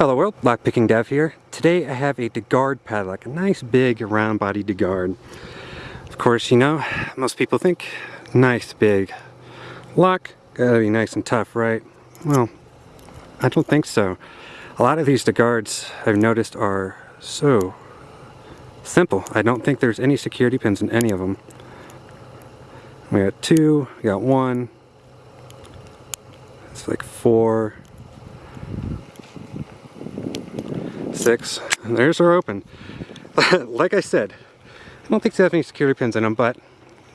Hello world, Lockpicking Dev here. Today I have a DeGard padlock, a nice big round body DeGard. Of course, you know, most people think nice big lock, gotta be nice and tough, right? Well, I don't think so. A lot of these DeGards I've noticed are so simple. I don't think there's any security pins in any of them. We got two, we got one, it's like four, six, and there's our open. like I said, I don't think they have any security pins in them, but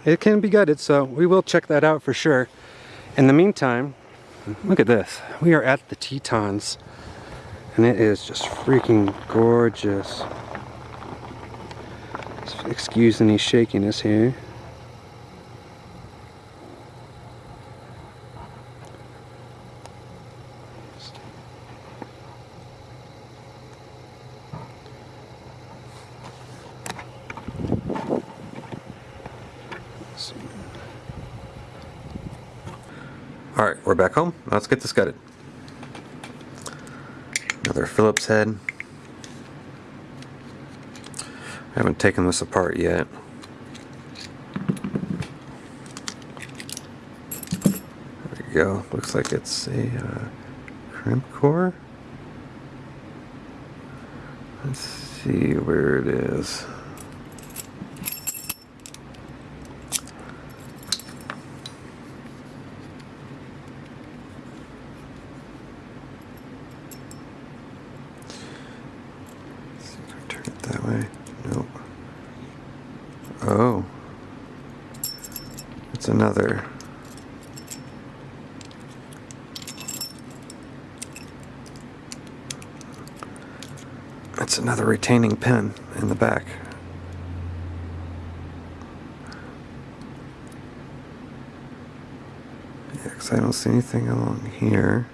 it can be gutted, so we will check that out for sure. In the meantime, look at this. We are at the Tetons, and it is just freaking gorgeous. Excuse any shakiness here. Alright, we're back home. Let's get this gutted. Another Phillips head. I haven't taken this apart yet. There we go. Looks like it's a uh, crimp core. Let's see where it is. that way. Nope. Oh. It's another. It's another retaining pin in the back. Yeah, because I don't see anything along here.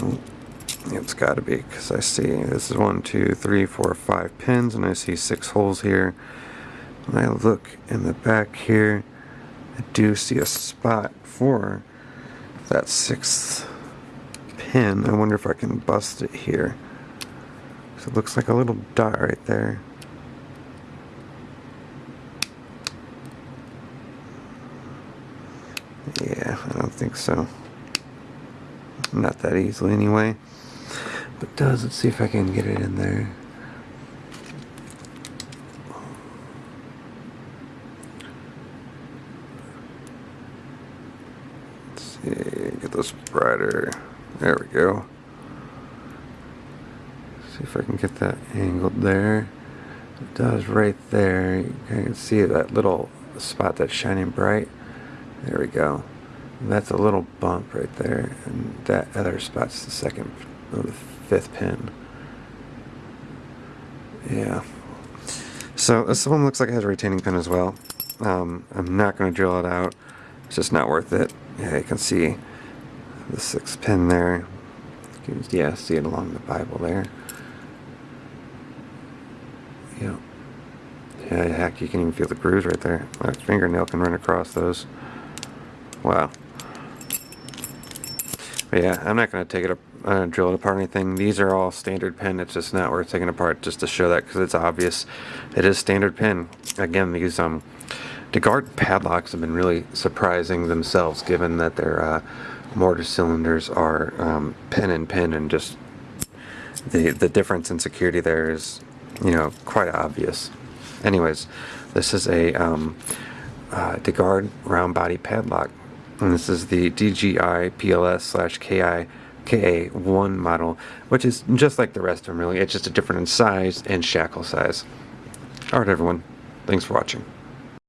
Nope. It's got to be because I see this is one, two, three, four, five pins, and I see six holes here. When I look in the back here, I do see a spot for that sixth pin. I wonder if I can bust it here. So it looks like a little dot right there. Yeah, I don't think so. Not that easily anyway it does. Let's see if I can get it in there. Let's see, get this brighter. There we go. See if I can get that angled there. It does right there. You can see that little spot that's shining bright. There we go. That's a little bump right there, and that other spot's the second, the fifth pin. Yeah. So this one looks like it has a retaining pin as well. Um, I'm not going to drill it out. It's just not worth it. Yeah, you can see the sixth pin there. Can, yeah, see it along the Bible there. Yeah. Yeah, heck, you can even feel the grooves right there. My fingernail can run across those. Wow. But yeah, I'm not going to take it up uh, drill it apart or anything. These are all standard pin. It's just not worth taking apart just to show that because it's obvious. It is standard pin. Again, these um, DeGard padlocks have been really surprising themselves given that their uh, mortise cylinders are um, pin and pin and just the, the difference in security there is, you know, quite obvious. Anyways, this is a um, uh, DeGard round body padlock. And this is the DGI PLS slash KI KA1 model, which is just like the rest of them really. It's just a different size and shackle size. Alright everyone, thanks for watching.